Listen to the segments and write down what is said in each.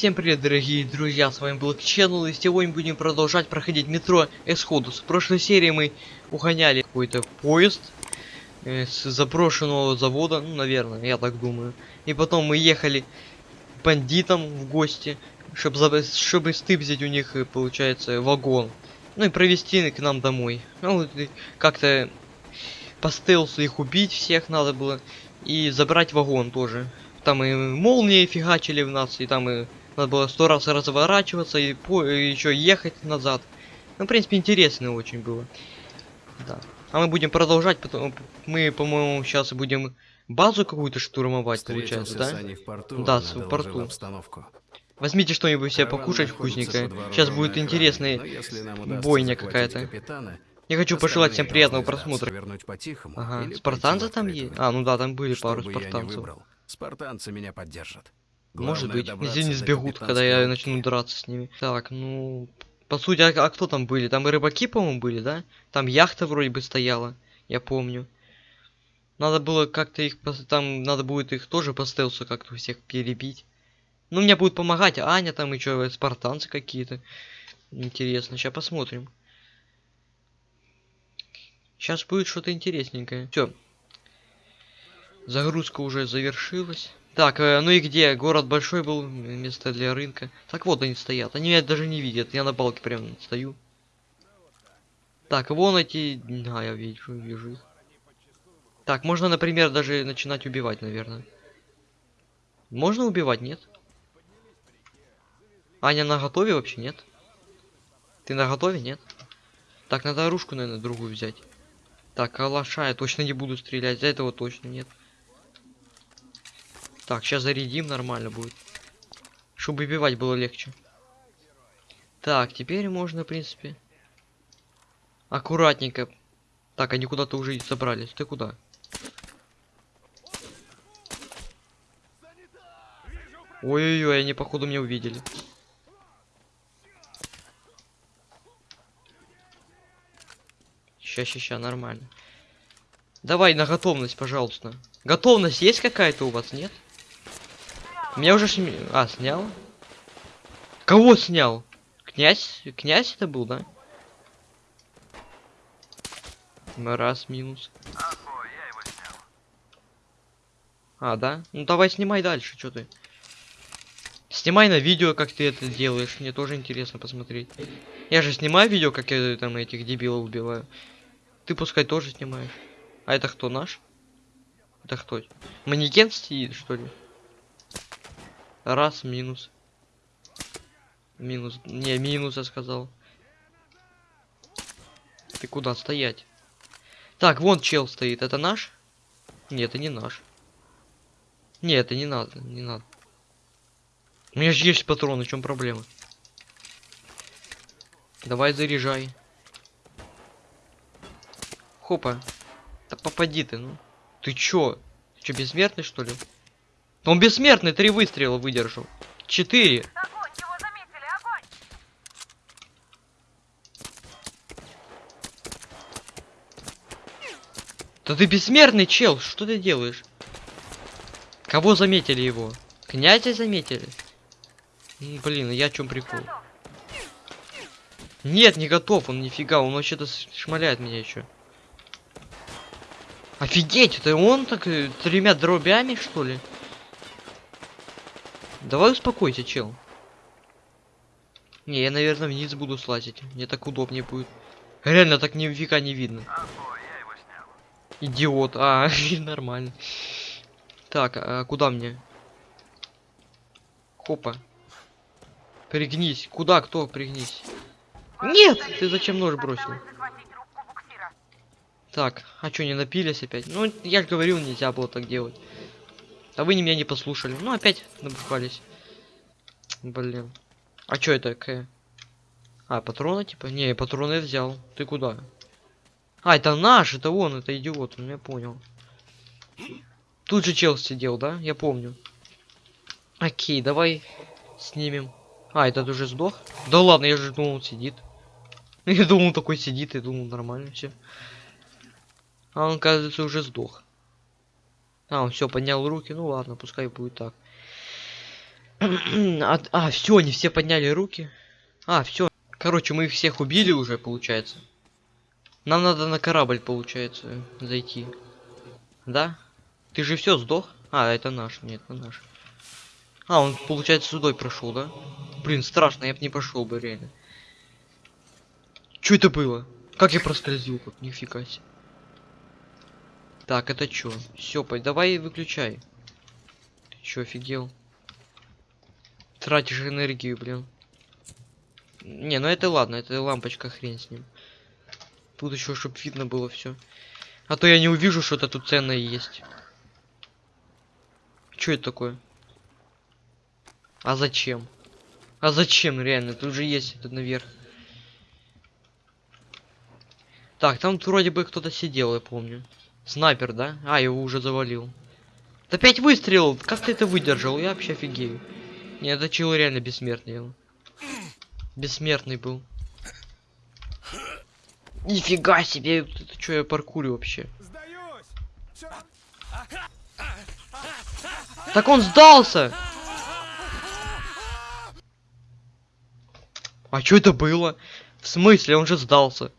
Всем привет, дорогие друзья, с вами был Channel, и сегодня будем продолжать проходить метро Эсходус. В прошлой серии мы угоняли какой-то поезд э, с заброшенного завода, ну, наверное, я так думаю. И потом мы ехали бандитам в гости, чтобы, чтобы стыбзить у них, э, получается, вагон. Ну и провести к нам домой. Ну, вот и как-то по стелсу их убить всех надо было. И забрать вагон тоже. Там и молнии фигачили в нас, и там и надо было сто раз разворачиваться и, по и еще ехать назад. Ну, в принципе, интересно очень было. Да. А мы будем продолжать, потом мы, по-моему, сейчас будем базу какую-то штурмовать, получается, да? в порту, Да, в порту. обстановку. Возьмите что-нибудь себе покушать вкусненькое. Сейчас будет удастся бойня какая-то. Я хочу пожелать всем приятного просмотра. Ага, спартанцы там есть? А, ну да, там были пару спартанцев. спартанцы меня поддержат. Может быть, если не сбегут, когда я начну драться с ними. Так, ну... По сути, а, а кто там были? Там и рыбаки, по-моему, были, да? Там яхта вроде бы стояла, я помню. Надо было как-то их... Там надо будет их тоже по стелсу как-то всех перебить. Ну, мне будет помогать Аня там и чё, спартанцы какие-то. Интересно, сейчас посмотрим. Сейчас будет что-то интересненькое. Все. Загрузка уже завершилась. Так, э, ну и где? Город большой был, место для рынка. Так вот они стоят. Они меня даже не видят. Я на балке прям стою. Так, вон эти... А, я вижу, вижу их. Так, можно, например, даже начинать убивать, наверное. Можно убивать, нет? Аня на готове вообще, нет? Ты на готове, нет? Так, надо оружку, наверное, другую взять. Так, калаша я точно не буду стрелять. За этого точно нет. Так, сейчас зарядим, нормально будет. Чтобы убивать было легче. Так, теперь можно, в принципе... Аккуратненько. Так, они куда-то уже собрались. Ты куда? Ой-ой-ой, они походу меня увидели. Ща, ща, ща, нормально. Давай на готовность, пожалуйста. Готовность есть какая-то у вас, нет? Меня уже сня... А, снял? Кого снял? Князь? Князь это был, да? Раз, минус. А, да? Ну давай снимай дальше, что ты. Снимай на видео, как ты это делаешь. Мне тоже интересно посмотреть. Я же снимаю видео, как я там этих дебилов убиваю. Ты пускай тоже снимаешь. А это кто наш? Это кто? Манекен стоит, что ли? Раз, минус. Минус. Не, минус я сказал. Ты куда стоять? Так, вон чел стоит. Это наш? Нет, это не наш. Нет, это не надо, не надо. У меня же есть патроны, в чем проблема? Давай заряжай. Хопа. Да попади ты, ну. Ты чё? Ты чё, бессмертный, что ли? Он бессмертный, три выстрела выдержал. Четыре. Огонь! Его заметили! Огонь! Да ты бессмертный, чел, что ты делаешь? Кого заметили его? Князя заметили? Блин, я о чем прикол? Нет, не готов, он нифига, он вообще-то шмаляет меня еще. Офигеть, это он так э, тремя дробями, что ли? Давай успокойся, чел. Не, я, наверное, вниз буду слазить. Мне так удобнее будет. Реально так нифига не видно. Идиот. А, нормально. Так, а куда мне? Хопа. Пригнись. Куда? Кто? Пригнись. Нет! Ты зачем нож бросил? Так, а что, не напились опять? Ну, я же говорил, нельзя было так делать. А вы не меня не послушали. Ну, опять набухались. Блин. А что это такое? А, патроны типа? Не, патроны я взял. Ты куда? А, это наш, это он, это идиот, ну я понял. Тут же чел сидел, да? Я помню. Окей, давай снимем. А, этот уже сдох? Да ладно, я же думал, он сидит. Я думал, он такой сидит, я думал, нормально все. А он, кажется, уже сдох. А, он все поднял руки. Ну ладно, пускай будет так. а, а все, они все подняли руки. А, все. Короче, мы их всех убили уже, получается. Нам надо на корабль, получается, зайти. Да? Ты же все сдох? А, это наш, нет, это наш. А, он, получается, сюда прошел, да? Блин, страшно, я бы не пошел бы, реально. Что это было? Как я проскользил, как нифига себе. Так, это чё? Все, давай выключай. Ты чё, офигел? Тратишь энергию, блин. Не, ну это ладно, это лампочка, хрень с ним. Тут еще, чтобы видно было все. А то я не увижу, что-то тут ценное есть. Что это такое? А зачем? А зачем, реально? Тут же есть это наверх. Так, там вроде бы кто-то сидел, я помню. Снайпер, да? А, его уже завалил. Да опять выстрелил! Как ты это выдержал? Я вообще офигею. Не, это чел реально бессмертный. он. Бессмертный был. Нифига себе! Это что я паркурю вообще? Так он сдался! А что это было? В смысле, он же сдался.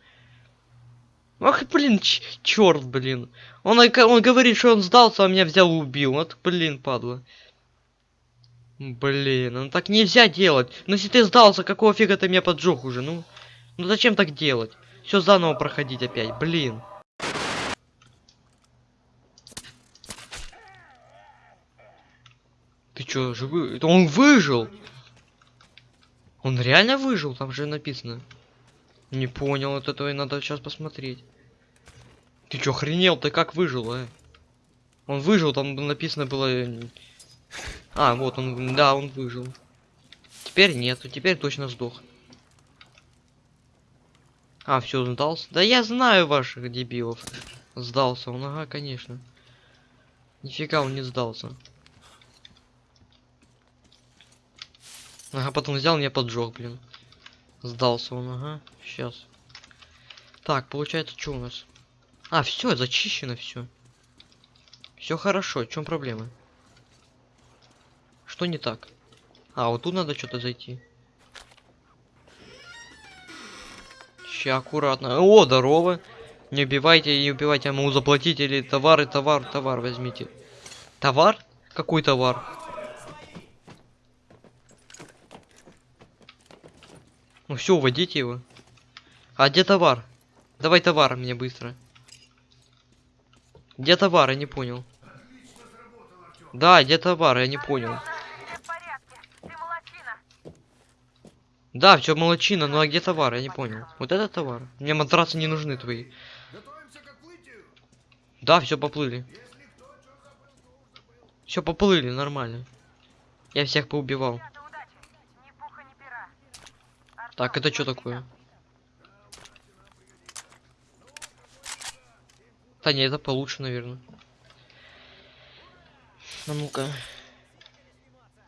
Ах, блин, черт, блин. Он, он говорит, что он сдался, а меня взял и убил. Вот, блин, падла. Блин, ну так нельзя делать. Ну если ты сдался, какого фига ты меня поджег уже, ну? Ну зачем так делать? Все заново проходить опять, блин. Ты чё, живой? Это он выжил! Он реально выжил? Там же написано. Не понял, вот этого и надо сейчас посмотреть. Ты чё, охренел? Ты как выжил, а? Он выжил, там написано было... э, А, вот он, да, он выжил. Теперь нету, теперь точно сдох. А, все, сдался. Да я знаю ваших дебилов. Сдался он, ага, конечно. Нифига он не сдался. Ага, потом взял меня поджег, блин. Сдался он, ага. Сейчас. Так, получается, что у нас? А, все, зачищено все. Все хорошо, в чем проблема? Что не так? А, вот тут надо что-то зайти. Ща, аккуратно. О, здорово. Не убивайте, не убивайте, я могу заплатить или товары, товар, товар возьмите. Товар? Какой товар? Ну все, уводите его. А где товар? Давай товар мне быстро. Где товар? Я не понял. Да, где товар? Я не понял. Да, все молочина, ну а где товар? Я не понял. Вот это товар. Мне матрасы не нужны твои. Да, все поплыли. Все поплыли, нормально. Я всех поубивал. Ребята, удачи. Ни пуха, ни пера. Артём, Так, это что такое? Да не, это получше, наверное. А ну-ка.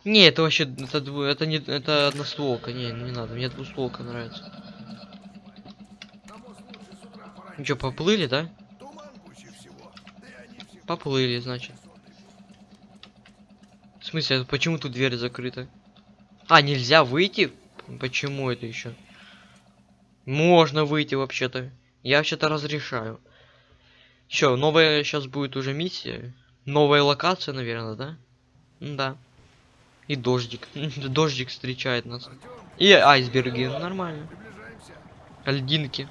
Не, это вообще, это, дво- это не, это одностволка, не, не надо, мне двустволка нравится. Ну поплыли, да? Поплыли, значит. В смысле, а почему тут дверь закрыта? А, нельзя выйти? Почему это еще? Можно выйти вообще-то. Я вообще-то разрешаю. Все, новая сейчас будет уже миссия. Новая локация, наверное, да? Да. И дождик. Дождик встречает нас. И айсберги. Нормально. Льдинки.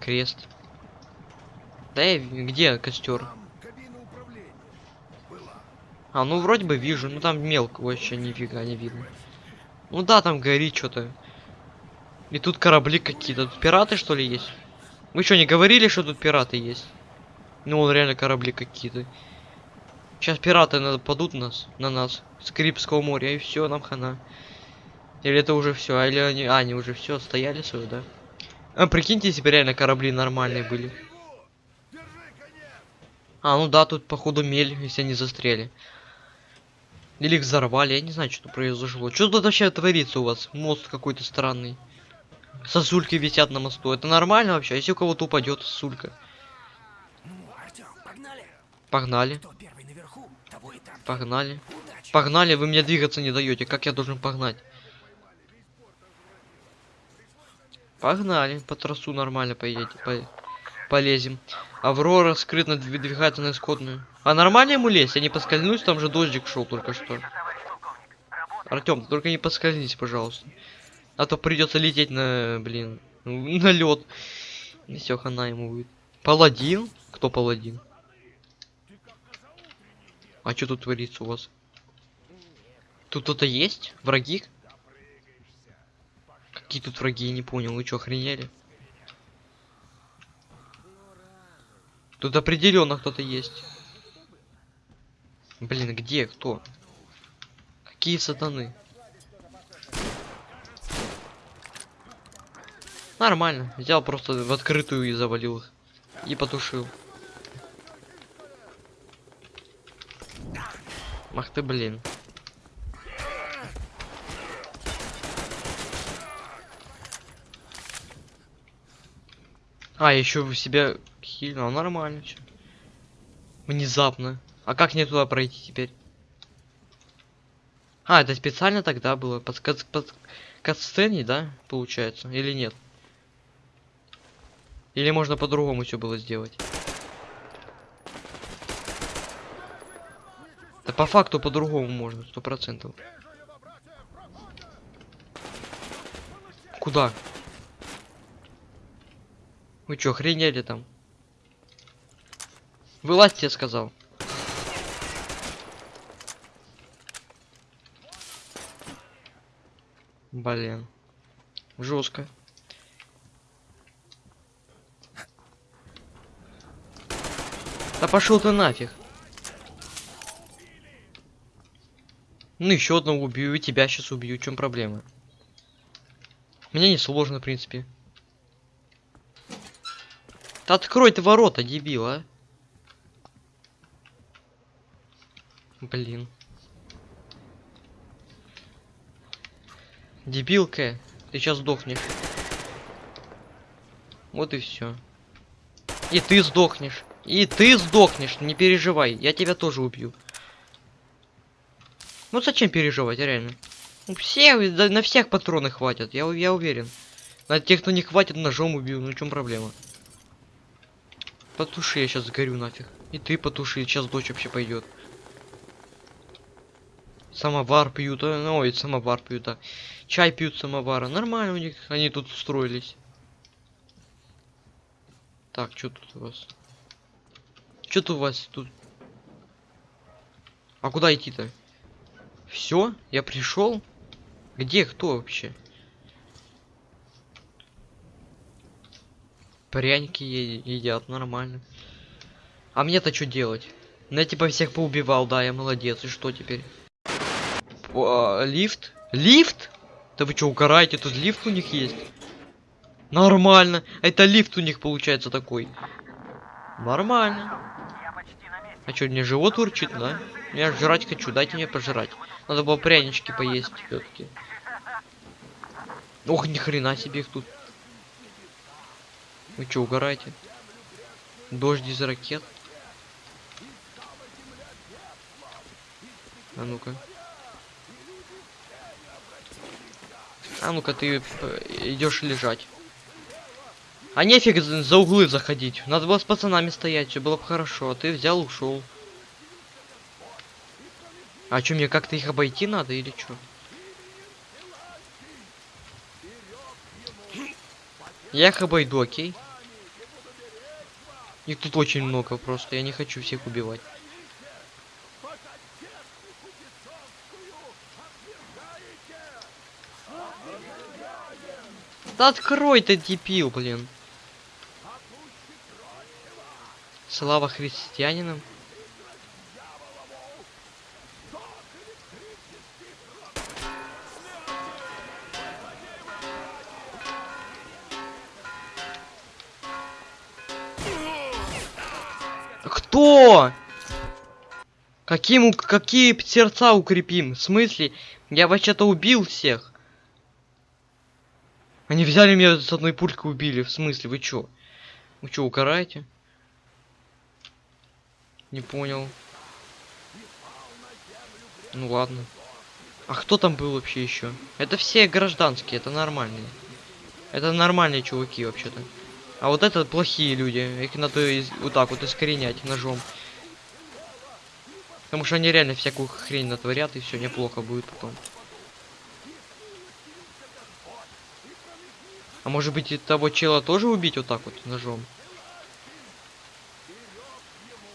Крест. Да я, где костер? А, ну вроде бы вижу, ну там мелко вообще нифига не видно. Ну да, там горит что-то. И тут корабли какие-то. Тут пираты что ли есть? Вы что, не говорили, что тут пираты есть? Ну, вон реально корабли какие-то. Сейчас пираты нападут нас, на нас с Карибского моря, и все, нам хана. Или это уже все, или они, а, они уже все стояли свое, да? А прикиньте, если бы реально корабли нормальные были. А, ну да, тут походу мель, если они застряли. Или их взорвали, я не знаю, что произошло. Что тут вообще творится у вас? Мост какой-то странный. Сосульки висят на мосту. Это нормально вообще? А Если у кого-то упадет сосулька. Ну, Артем, погнали! Погнали. Наверху? Погнали. Погнали, вы мне двигаться не даете. Как я должен погнать? Погнали, по трассу нормально поедете, по- полезем. Аврора скрытно выдвигается на исходную. А нормально ему лезть? Я не поскользнусь, там же дождик шел только что. Артем, только не поскользнись, пожалуйста. А то придется лететь на, блин, на лед. И все, хана ему будет. Паладин? Кто паладин? А что тут творится у вас? Тут кто-то есть? Враги? Какие тут враги, я не понял. Вы что, охренели? Тут определенно кто-то есть. Блин, где? Кто? Какие сатаны? Нормально. Взял просто в открытую и завалил их. И потушил. Ах ты, блин. А, еще в себя хильнул. Нормально всё. Внезапно. А как мне туда пройти теперь? А, это специально тогда было? Под, кат- под катсцене, да? Получается? Или нет? Или можно по-другому все было сделать? Да по факту по-другому можно, сто процентов. Куда? Вы чё, охренели там? Вылазь, я сказал. Блин. Жестко. Да пошел ты нафиг. Ну еще одного убью, и тебя сейчас убью. В чем проблема? Мне не сложно, в принципе. Да открой ты ворота, дебил, Блин. Дебилка, ты сейчас сдохнешь. Вот и все. И ты сдохнешь. И ты сдохнешь, не переживай, я тебя тоже убью. Ну зачем переживать, реально? Ну, все, да, на всех патроны хватит, я, я уверен. На тех, кто не хватит, ножом убью, ну в чем проблема? Потуши, я сейчас сгорю нафиг. И ты потуши, сейчас дочь вообще пойдет. Самовар пьют, а, ну, ой, самовар пьют, а. Чай пьют самовара. Нормально у них, они тут устроились. Так, что тут у вас? Что тут у вас тут? А куда идти-то? Все? Я пришел? Где кто вообще? Пряники едят, нормально. А мне-то что делать? Ну, я типа всех поубивал, да, я молодец. И что теперь? А, лифт? Лифт? Да вы что, угораете? Тут лифт у них есть? Нормально. Это лифт у них получается такой. Нормально. А что, мне живот урчит, да? Я жрать хочу, дайте мне пожрать. Надо было прянички поесть все-таки. Ох, ни хрена себе их тут. Вы что, угораете? Дождь из ракет. А ну-ка. А ну-ка ты идешь лежать. А нефиг за за углы заходить. Надо было с пацанами стоять, все было бы хорошо. А ты взял, ушел. А что, мне как-то их обойти надо или что? Я их обойду, окей? Их тут очень много просто, я не хочу всех убивать. Да открой ты, дебил, блин. Слава христианинам. Кто? Каким, какие сердца укрепим? В смысле? Я вообще-то убил всех. Они взяли меня с одной пулькой убили. В смысле, вы чё? Вы чё, укараете? Не понял. Ну ладно. А кто там был вообще еще? Это все гражданские, это нормальные. Это нормальные чуваки вообще-то. А вот это плохие люди. Их надо из- вот так вот искоренять ножом. Потому что они реально всякую хрень натворят, и все неплохо будет потом. А может быть и того чела тоже убить вот так вот ножом?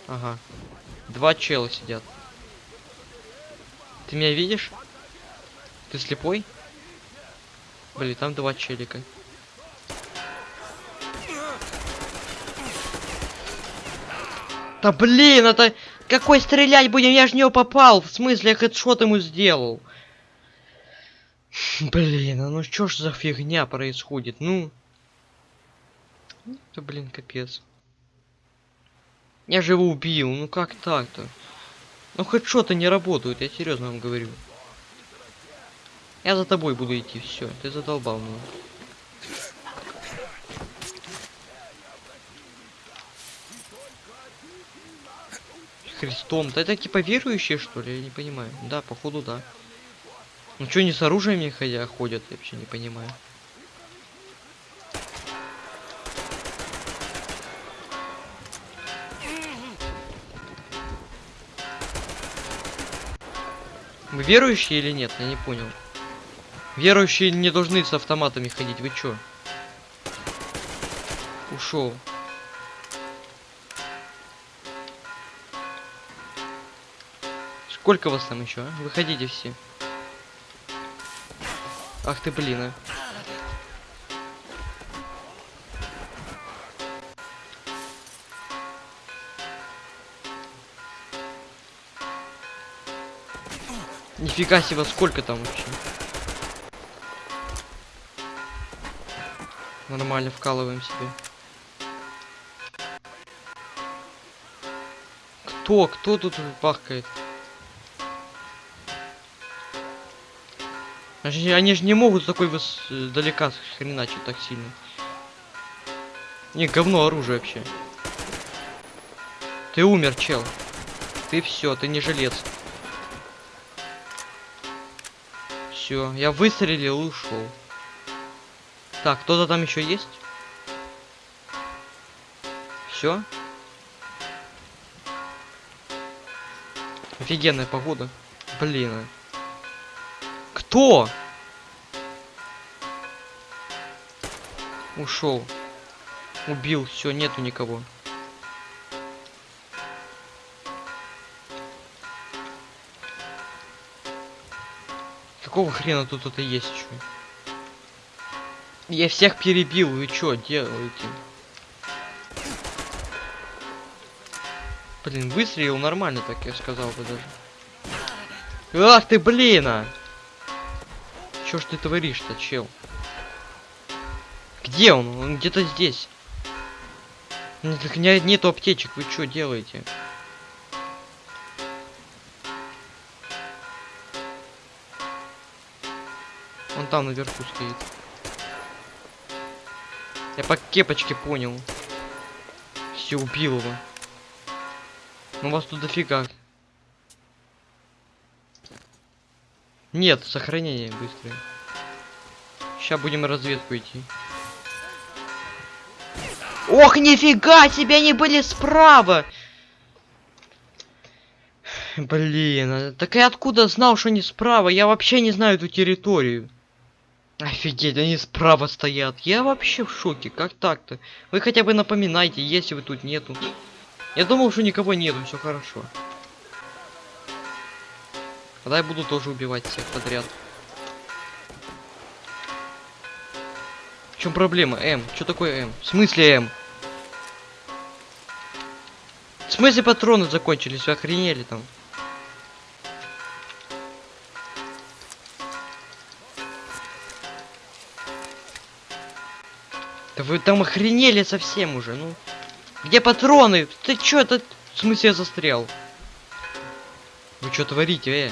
Ага. Два чела сидят. Ты меня видишь? Ты слепой? Блин, там два челика. Да блин, это... Какой стрелять будем? Я же в него попал. В смысле, я хедшот ему сделал. Блин, а ну что ж за фигня происходит? Ну... Это, блин, капец. Я же его убил. Ну как так-то? Ну хедшоты не работают, я серьезно вам говорю. Я за тобой буду идти, все, ты задолбал меня. Христом. Да это типа верующие, что ли? Я не понимаю. Да, походу, да. Ну что, не с оружием не ходя ходят, я вообще не понимаю. Вы верующие или нет? Я не понял. Верующие не должны с автоматами ходить, вы чё? Ушел. Сколько вас там еще, а? Выходите все. Ах ты, блин, а. Нифига себе, сколько там вообще? Нормально вкалываем себе. Кто? Кто тут бахкает? Они, же- не могут такой выс... э, далека хреначить так сильно. Не, говно оружие вообще. Ты умер, чел. Ты все, ты не жилец. Все, я выстрелил и ушел. Так, кто-то там еще есть? Все? Офигенная погода. Блин. Кто? Ушел. Убил, все, нету никого. Какого хрена тут это есть еще? Я всех перебил, вы что делаете? Блин, выстрелил нормально, так я сказал бы даже. Ах ты, блин! А! Чё ж ты творишь-то, чел? Где он? Он где-то здесь. Ну, так не- нету аптечек, вы что делаете? Он там наверху стоит. Я по кепочке понял. Все, убил его. Ну вас тут дофига. Нет, сохранение быстрое. Сейчас будем разведку идти. Ох, нифига себе, они были справа! Блин, а так я откуда знал, что они справа? Я вообще не знаю эту территорию. Офигеть, они справа стоят. Я вообще в шоке. Как так-то? Вы хотя бы напоминайте, если вы тут нету. Я думал, что никого нету, все хорошо. Тогда я буду тоже убивать всех подряд. В чем проблема? М. Что такое М? В смысле М? В смысле патроны закончились? Вы охренели там? Да вы там охренели совсем уже, ну. Где патроны? Ты чё, это... В смысле я застрял? Вы что творите, э?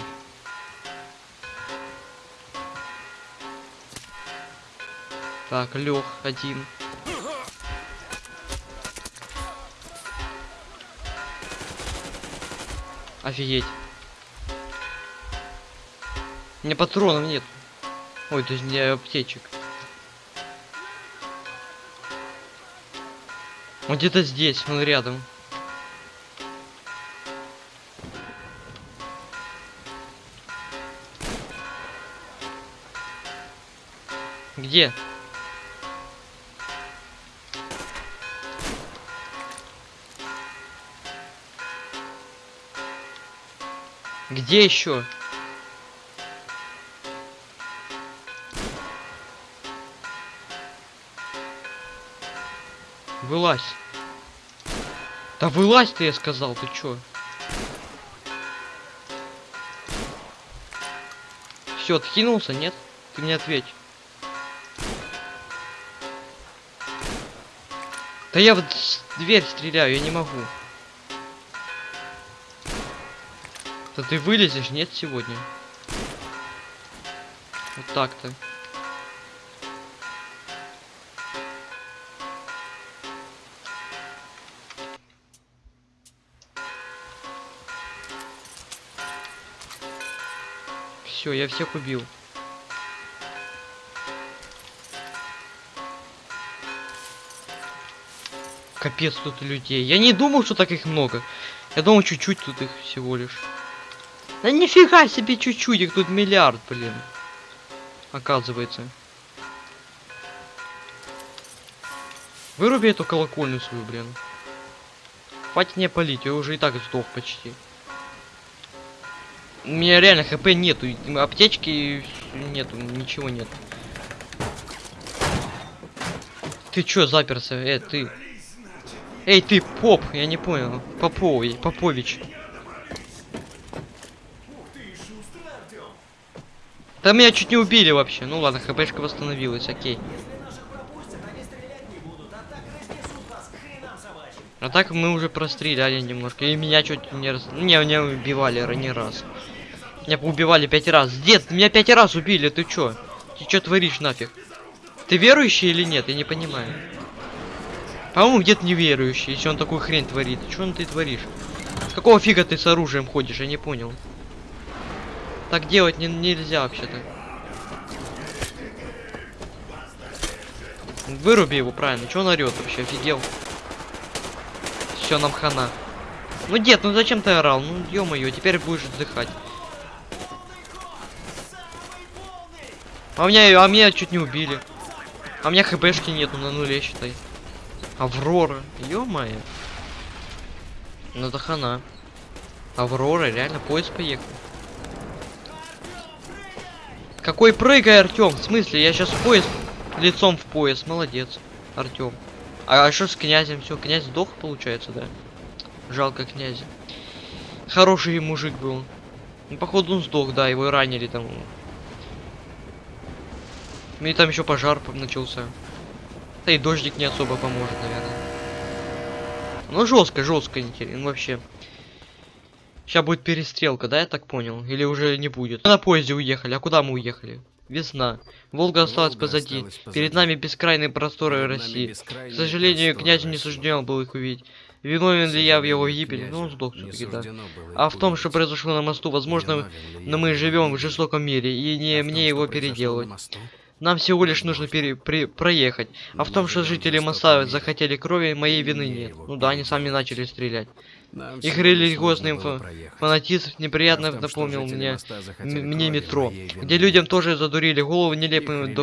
Так, лег один. Офигеть. У меня патронов нет. Ой, то есть не аптечек. Он где-то здесь, он рядом. Где? Где еще? Вылазь. Да вылазь ты, я сказал, ты чё? Все, откинулся, нет? Ты мне ответь. Да я с- дверь стреляю, я не могу. Да ты вылезешь, нет, сегодня? Вот так-то. Все, я всех убил. Капец тут людей. Я не думал, что так их много. Я думал, чуть-чуть тут их всего лишь. Да нифига себе чуть-чуть, их тут миллиард, блин. Оказывается. Выруби эту колокольню свою, блин. Хватит мне палить, я уже и так сдох почти. У меня реально хп нету, аптечки нету, ничего нет. Ты чё заперся? Э, ты. Эй, ты, поп, я не понял. Поповый, Попович. Да меня чуть не убили вообще. Ну ладно, хпшка восстановилась, окей. А так мы уже простреляли немножко. И меня чуть не раз... Не, меня убивали не раз. Меня убивали пять раз. Дед, меня пять раз убили, ты чё? Ты чё творишь нафиг? Ты верующий или нет? Я не понимаю. По-моему, дед неверующий, если он такую хрень творит. Чё он ты творишь? Какого фига ты с оружием ходишь? Я не понял. Так делать не, нельзя вообще-то. Выруби его правильно. Чё он орёт вообще? Офигел. Все, нам хана. Ну, дед, ну зачем ты орал? Ну, ё-моё, теперь будешь отдыхать. А меня, а меня чуть не убили. А у меня хпшки нету на нуле, считай. Аврора. Ё-моё. Ну это хана. Аврора, реально поезд поехал. Какой прыгай, Артем? В смысле? Я сейчас в поезд лицом в поезд. Молодец, Артем. А что с князем? Все, князь сдох, получается, да? Жалко князя. Хороший мужик был. Ну, походу, он сдох, да, его ранили там. И там еще пожар по- начался. Да и дождик не особо поможет, наверное. Ну жестко, жестко интересно, вообще. Сейчас будет перестрелка, да, я так понял? Или уже не будет? Мы на поезде уехали, а куда мы уехали? Весна. Волга осталась Волга позади. осталась позади. Перед нами бескрайные просторы Перед России. бескрайние К сожалению, князю не суждено было их увидеть. Виновен ли я в его гибели? Ну, он сдох все-таки, да. А в том, что произошло на мосту, возможно, но мы живем в жестоком мире, и не А мне том, его переделывать. Нам всего лишь нужно пере- при- проехать. А в том, что жители моста захотели крови, моей вины нет. Ну да, они сами начали стрелять. Их религиозный. Фанатизм неприятно А том, напомнил мне мне метро, где людям тоже задурили голову нелепыми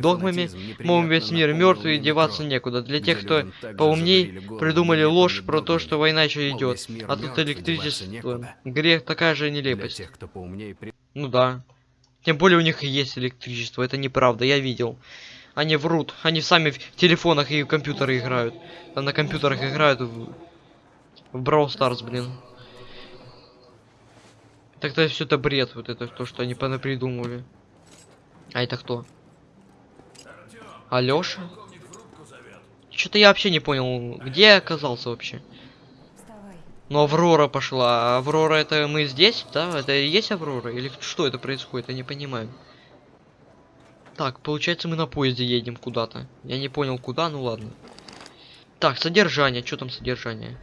догмами, мол, весь мир напомнил мертв и деваться некуда. Для тех, кто поумней, придумали ложь про то, что война еще идет. А тут электричество. Грех такая же нелепость. Ну да. Тем более у них и есть электричество, это неправда, я видел. Они врут, они сами в телефонах и в компьютеры играют. Там на компьютерах играют в, в Brawl Stars, блин. Так-то все это бред, вот это то, что они придумывали. А это кто? Алёша? Что-то я вообще не понял, где я оказался вообще. Ну, Аврора пошла. А Аврора это мы здесь, да? Это и есть Аврора? Или что это происходит? Я не понимаю. Так, получается мы на поезде едем куда-то. Я не понял куда, ну ладно. Так, содержание. Что там содержание?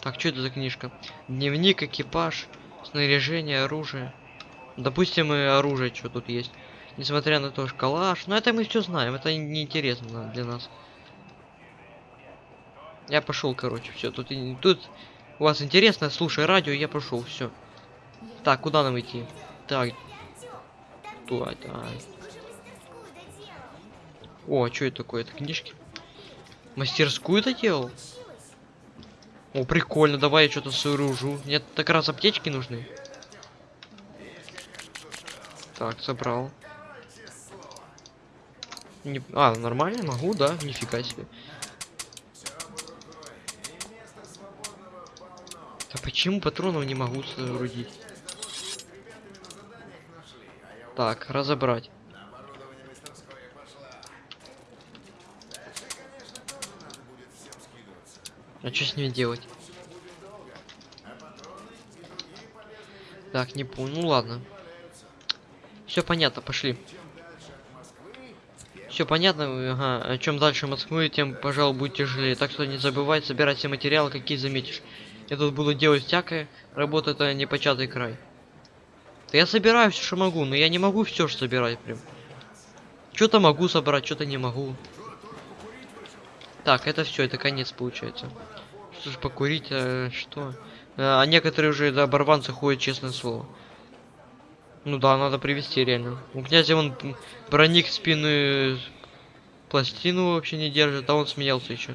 Так, что это за книжка? Дневник, экипаж. Снаряжение, оружие. Допустим, и оружие, что тут есть. Несмотря на то, что калаш. Но это мы все знаем, это неинтересно для нас. Я пошел, короче, все. Тут, тут у вас интересно, слушай радио, я пошел, все. Так, куда нам идти? Так. Туда, да. О, а что это такое? Это книжки? Мастерскую это делал? О, прикольно, давай я что-то сооружу. Мне так раз аптечки нужны. Так, собрал. Не... А, нормально, могу, да? Нифига себе. Да почему патронов не могу соорудить? Так, разобрать. А что с ними делать? Так, не понял. Ну ладно. Все понятно, пошли. Все понятно, ага. А чем дальше Москвы, тем, пожалуй, будет тяжелее. Так что не забывай собирать все материалы, какие заметишь. Я тут буду делать всякое. Работа это не початый край. Да я собираю все, что могу, но я не могу все же собирать прям. Что-то могу собрать, что-то не могу. Так, это все, это конец получается. Ж покурить, а, что? А, а некоторые уже до оборванца ходят, честное слово. Ну да, надо привести реально. У князя он броник спины пластину вообще не держит, а он смеялся еще.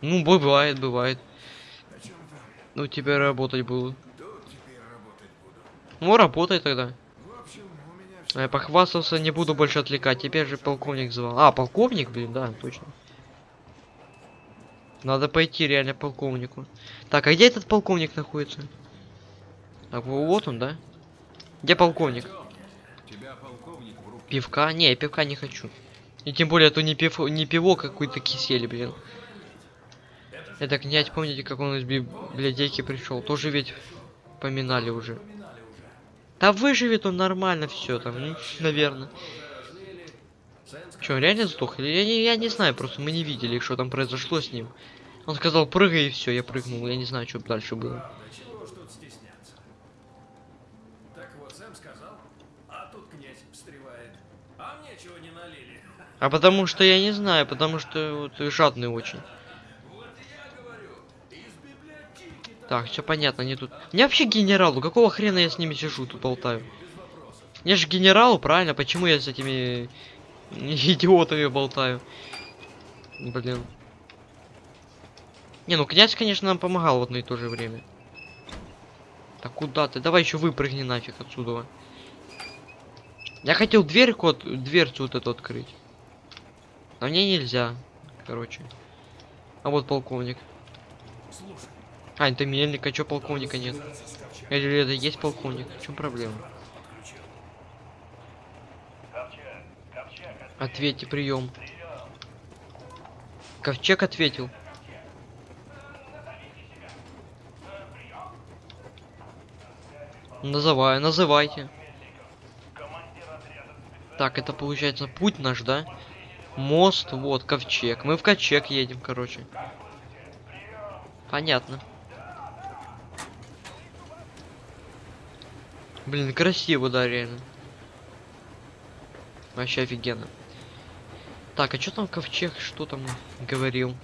Ну, бывает, бывает. Ну, тебе работать было. Ну, работай тогда. А Я похвастался, не буду больше отвлекать. Теперь же полковник звал. А, полковник, блин, да, точно. Надо пойти реально полковнику. Так, а где этот полковник находится? Так, во- вот он, да? Где полковник? Пивка? Не, я пивка не хочу. И тем более, это не, пив... не пиво, какой-то кисель, блин. Это князь, помните, как он из библиотеки пришел? Тоже ведь поминали уже. Да выживет он нормально все там, ну, наверное. Че, он реально сдох? Я не, я не знаю, просто мы не видели, что там произошло с ним. Он сказал, прыгай и все, я прыгнул. Я не знаю, что дальше было. А не потому что я не знаю, потому что вот жадный очень. Так, все понятно, они тут. Мне вообще генералу, какого хрена я с ними сижу, тут болтаю? Я же генералу, правильно? Почему я с этими идиотами болтаю? Блин. Не, ну князь, конечно, нам помогал в одно и то же время. Так куда ты? Давай еще выпрыгни нафиг отсюда. Я хотел дверь, код, дверцу вот эту открыть. Но мне нельзя. Короче. А вот полковник. Слушай, А, это мельник, а чё полковника нет? Или это есть полковник? В чем проблема? Ответьте, прием. Ковчег ответил. Называй, называйте. Так, это получается путь наш, да? Мост, вот, ковчег. Мы в ковчег едем, короче. Понятно. Блин, красиво, да, реально. Вообще офигенно. Так, а что там ковчег? Что там говорил?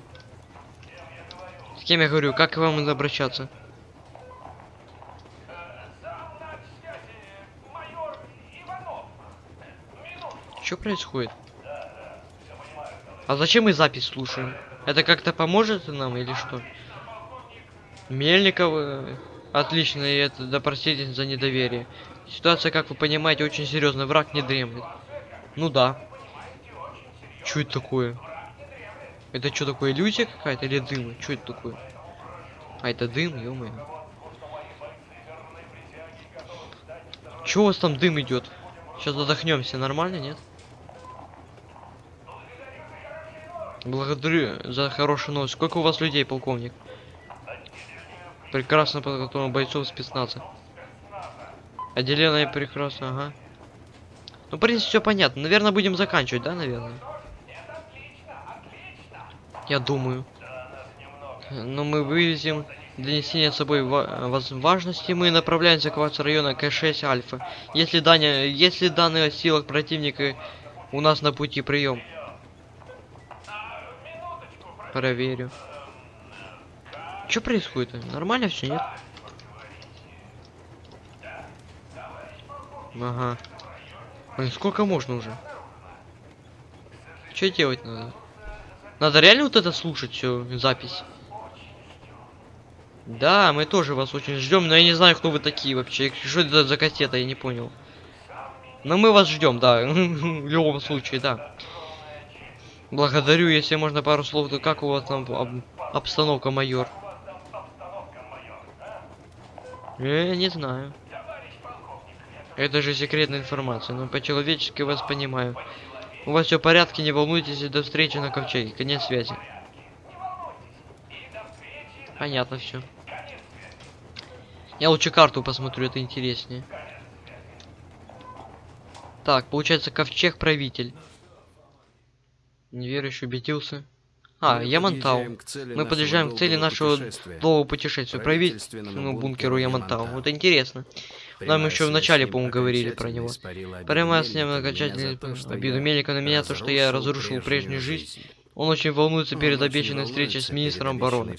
С кем я говорю? Как к вам обращаться? Что происходит? А зачем мы запись слушаем? Это как-то поможет нам или что? Мельников, э, отлично, и это да за недоверие. Ситуация, как вы понимаете, очень серьезная. Враг не дремлет. Ну да. Что это такое? Это что такое, иллюзия какая-то или дым? Что это такое? А, это дым, ё Чё у вас там дым идет? Сейчас задохнемся, нормально, нет? Благодарю за хорошую новость. Сколько у вас людей, полковник? Прекрасно подготовлен бойцов спецназа. Отделенная прекрасно, ага. Ну, в принципе, все понятно. Наверное, будем заканчивать, да, наверное? Я думаю. Но мы вывезем Для несения с собой важности мы направляемся к вас района К6 Альфа. Если, данные, если данные о силах противника у нас на пути прием. Проверю. Что происходит? Нормально все, нет? Ага. Блин, сколько можно уже? Что делать надо? Надо реально вот это слушать всю запись? Да, мы тоже вас очень ждем, но я не знаю, кто вы такие вообще. Что это за кассета, я не понял. Но мы вас ждем, да. В любом случае, да. Благодарю, если можно пару слов, то как у вас там об- обстановка, майор? Э, не знаю. Это же секретная информация, но по-человечески вас понимаю. У вас все в порядке, не волнуйтесь, и до встречи на ковчеге. Конец связи. Понятно все. Я лучше карту посмотрю, это интереснее. Так, получается ковчег правитель. Неверующий убедился. А, Мы Ямантау. Мы подъезжаем к цели нашего путешествия. долгого путешествия. Правительственному бункеру. Ямантау. Вот интересно. Нам еще в начале, по-моему, говорили про него. Прямо с ним окончательно обиду я Мельника на меня, то, что я разрушил прежнюю жизнь. Он очень волнуется перед обещанной встречей с министром обороны.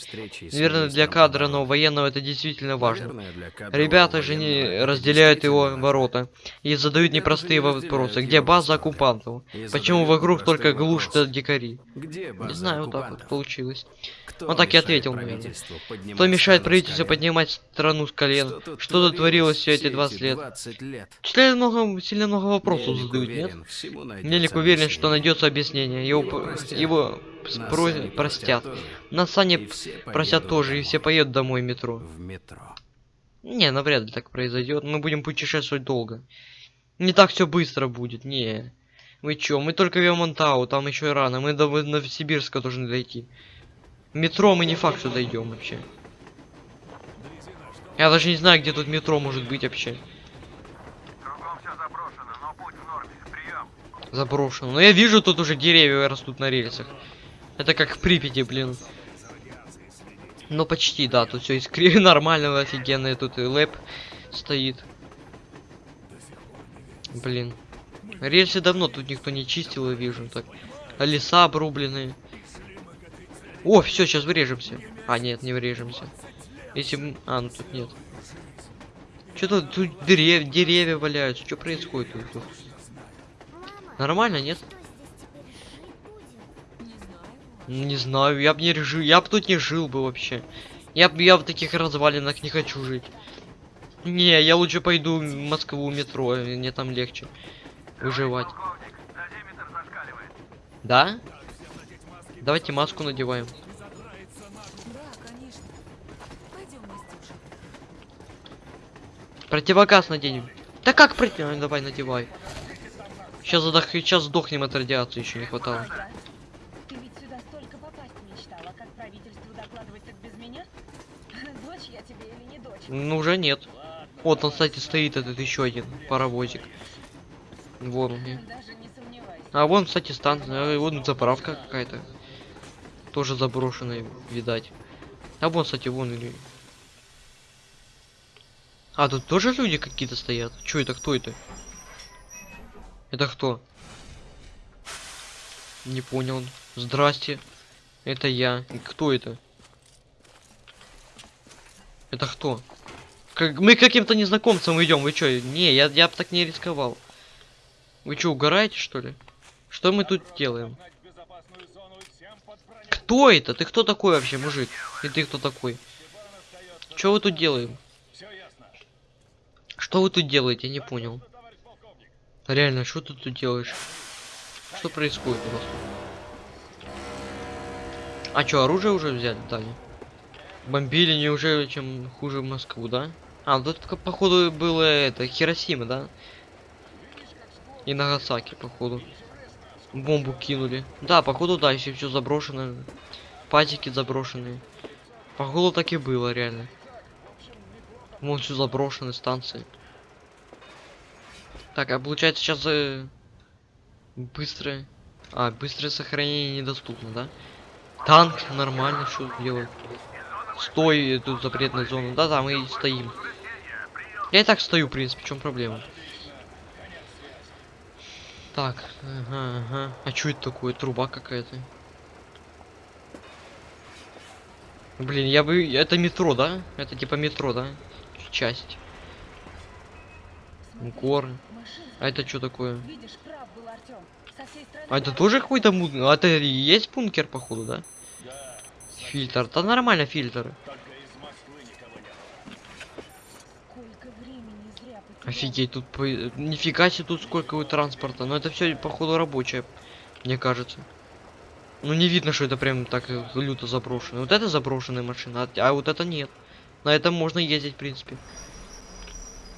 Наверное, для кадра, но военного это действительно важно. Наверное, Ребята же не разделяют его ворота и задают непростые вопросы. Где база оккупантов? Почему вокруг только да дикари? Не знаю, вот так вот получилось. Он так и ответил, наверное. Кто мешает правительству поднимать страну с колен? Что творилось все эти 20 эти лет? 20 лет? Сильно много, сильно много вопросов задают, нет? найдется Мельник уверен, что найдется объяснение. Его, Его п- простят. Нас спро- они простят. тоже. И все просят поедут тоже, и домой. все поедут домой в метро. В метро. Не, навряд ли так произойдет. Мы будем путешествовать долго. Не так все быстро будет, не. Мы чё, мы только в Ямантау, там еще рано. Мы до Новосибирска должны дойти. В метро мы не факт, что дойдем вообще. Я даже не знаю, где тут метро может быть вообще. Кругом все заброшено, но путь в норме. Прием. Заброшено. Но я вижу, тут уже деревья растут на рельсах. Это как в Припяти, блин. Ну почти, да, тут все искри нормально, офигенно, тут и лэп стоит. Блин. Рельсы давно тут никто не чистил, я вижу. Так. А леса обрубленные. О, все, сейчас врежемся. А, нет, не врежемся. Если... А, ну тут нет. Что-то тут дерев... деревья валяются. Что происходит тут? Нормально, нет? Не знаю, я бы не жил, я бы тут не жил бы вообще. Я б я в таких развалинах не хочу жить. Не, я лучше пойду в Москву метро, мне там легче выживать. Да? Давайте маску надеваем. Противогаз наденем. Да как против... Давай надевай. Сейчас задох... сейчас сдохнем от радиации, еще не хватало. Ага. Ты ведь сюда столько попасть мечтала, как правительству докладывать так без меня? Дочь я тебе или не дочь? Ну уже нет. Вот он, кстати, стоит этот еще один паровозик. Вон он. А вон, кстати, станция, а вон заправка какая-то. Тоже заброшенная, видать. А вон, кстати, вон или... А, тут тоже люди какие-то стоят. Чё это, кто это? Это кто? Не понял. Здрасте. Это я. Кто это? Это кто? Как... Мы каким-то незнакомцам идем. Вы чё? Не, я, я бы так не рисковал. Вы чё, угораете, что ли? Что мы тут делаем? Кто это? Ты кто такой вообще, мужик? И ты кто такой? Что вы тут делаем? Что вы тут делаете? Я не понял. Реально, что ты тут делаешь? Что происходит вас? А что, оружие уже взяли, дали? Бомбили неужели чем хуже Москву, да? А, тут как, походу было это, Хиросима, да? И Нагасаки, походу. Бомбу кинули. Да, походу, да, если все заброшено. Пазики заброшенные. Походу так и было, реально. Вон все заброшены станции. Так, а получается сейчас э, быстрое. А, быстрое сохранение недоступно, да? Танк нормально, что делать? Стой, тут запретная зона. Да-да, мы и стоим. Я и так стою, в принципе, в чем проблема? Так, ага, ага. А что это такое? Труба какая-то. Блин, я бы... Это метро, да? Это типа метро, да? Часть. Горы. А это что такое? Видишь, А это тоже какой-то муд... А это и есть бункер, походу, да? Фильтр. Да нормально фильтры. Офигеть, тут по... нифига себе тут сколько у транспорта. Но это все походу рабочее, мне кажется. Ну не видно, что это прям так люто заброшено. Вот это заброшенная машина, а, а вот это нет. На этом можно ездить, в принципе.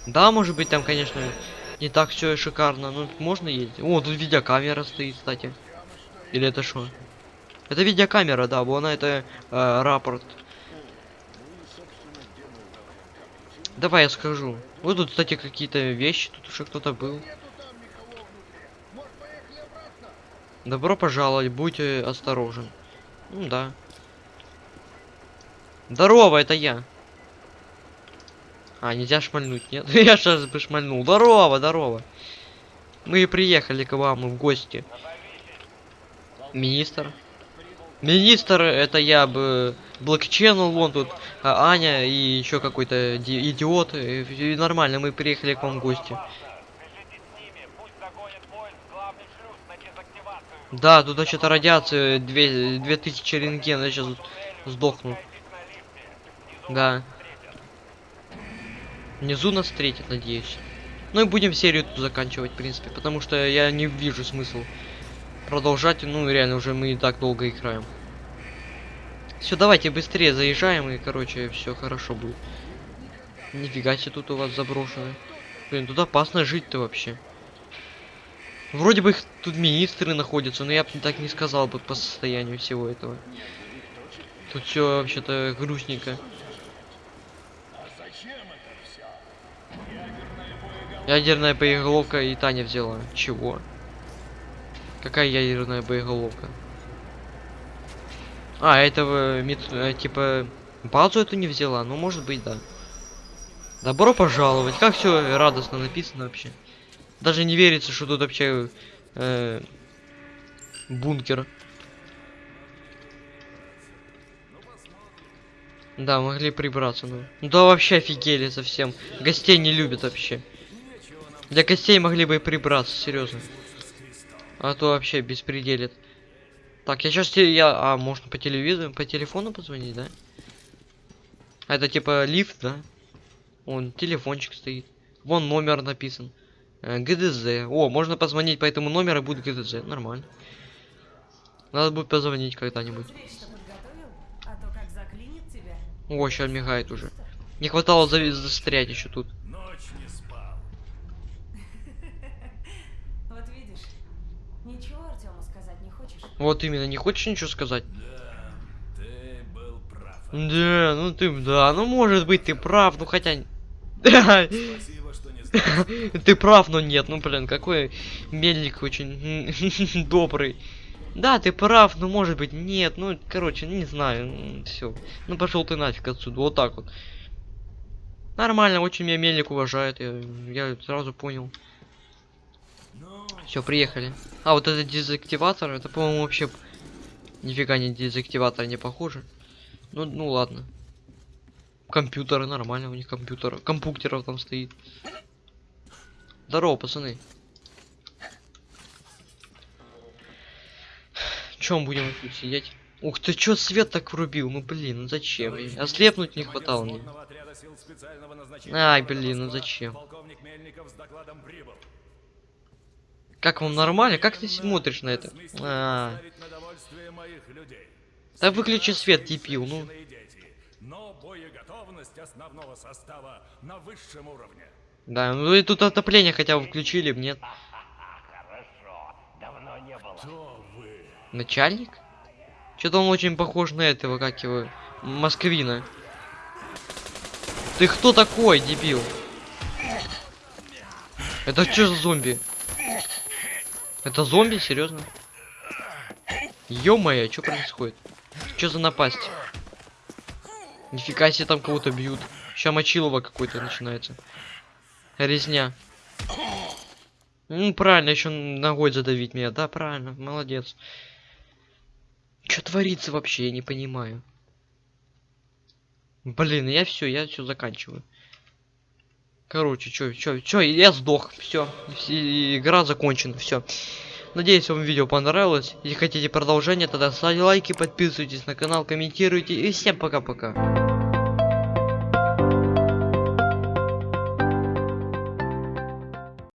Да, может быть, там, конечно, не так все шикарно, но можно ездить. О, тут видеокамера стоит, кстати. Или это что? Это видеокамера, да, вон это э, рапорт. Давай я скажу. Вот тут, кстати, какие-то вещи, тут уже кто-то был. Добро пожаловать, будьте осторожен. Ну да. Здорово, это я. А, нельзя шмальнуть, нет? я сейчас бы шмальнул. Здорово, здорово. Мы приехали к вам в гости. Министр. Министр, это я бы блокченнел, вон тут а, Аня и еще какой-то ди- идиот. И, и нормально, мы приехали к вам в гости. Да, тут что-то радиация, две, две тысячи рентген, я сейчас сдохну. Да. Внизу нас встретят, надеюсь. Ну и будем серию тут заканчивать, в принципе, потому что я не вижу смысл продолжать, ну реально уже мы и так долго играем. Все, давайте быстрее заезжаем и, короче, все хорошо будет. Нифига себе тут у вас заброшено. Блин, тут опасно жить-то вообще. Вроде бы их тут министры находятся, но я бы так не сказал бы по состоянию всего этого. Тут все вообще-то грустненько. Ядерная боеголовка и Таня взяла. Чего? Какая ядерная боеголовка? А, этого мет- э, типа базу эту не взяла, ну может быть да. Добро пожаловать. Как все радостно написано вообще. Даже не верится, что тут вообще э, бункер. Да, могли прибраться, ну. Ну да вообще офигели совсем. Гостей не любят вообще. Для гостей могли бы и прибраться, серьезно. А то вообще беспределит. Так, я сейчас я. А, можно по телевизору, по телефону позвонить, да? Это типа лифт, да? Вон телефончик стоит. Вон номер написан. Э, ГДЗ. О, можно позвонить по этому номеру и будет ГДЗ. Нормально. Надо будет позвонить когда-нибудь. О, сейчас мигает уже. Не хватало за- застрять еще тут. Ночь не спал. Вот видишь, ничего Артему сказать не хочешь? Вот именно, не хочешь ничего сказать? Да, ты был прав. Да, ну ты, да, ну может быть ты прав, ну хотя... Спасибо, что не ты прав, но нет, ну блин, какой мельник очень добрый. Да, ты прав, но может быть нет, ну короче, не знаю, все. Ну пошел ты нафиг отсюда, вот так вот. Нормально, очень меня мельник уважает, я, я сразу понял. Все, приехали. А, вот это дезактиватор, это, по-моему, вообще нифига не дезактиватор, не похоже. Ну, ну ладно. Компьютеры, нормально у них компьютер. Компьютеров там стоит. Здорово, пацаны. Чем будем тут сидеть? Ух ты, чё свет так врубил? Ну блин, ну зачем? Ослепнуть не хватало мне. Ай, блин, ну зачем? Полковник Мельников с докладом прибыл. Как вам нормально? Как ты смотришь на это? А, моих людей. да выключи свет, дебил, ну. основного состава на высшем уровне. Да, ну и тут отопление хотя бы включили, нет? Начальник? Что-то он очень похож на этого, как его, Москвина. Ты кто такой, дебил? Это что за зомби? Это зомби, серьезно? Ё-моё, что происходит? Что за напасть? Нифига себе там кого-то бьют. Сейчас мочилово какой-то начинается. Резня. Ну, правильно, еще ногой задавить меня. Да, правильно, молодец. Что творится вообще, я не понимаю. Блин, я все, я все заканчиваю. Короче, чё, чё, чё, я сдох. Все, игра закончена, все. Надеюсь, вам видео понравилось. Если хотите продолжение, тогда ставьте лайки, подписывайтесь на канал, комментируйте. И всем пока-пока.